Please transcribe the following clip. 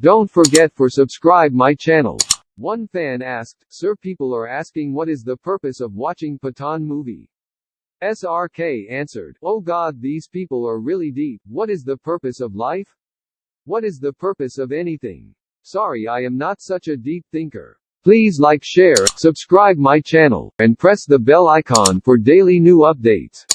Don't forget for subscribe my channel. One fan asked, Sir people are asking what is the purpose of watching Pathaan movie? SRK answered, Oh god these people are really deep, what is the purpose of life? What is the purpose of anything? Sorry I am not such a deep thinker. Please like share, subscribe my channel, and press the bell icon for daily new updates.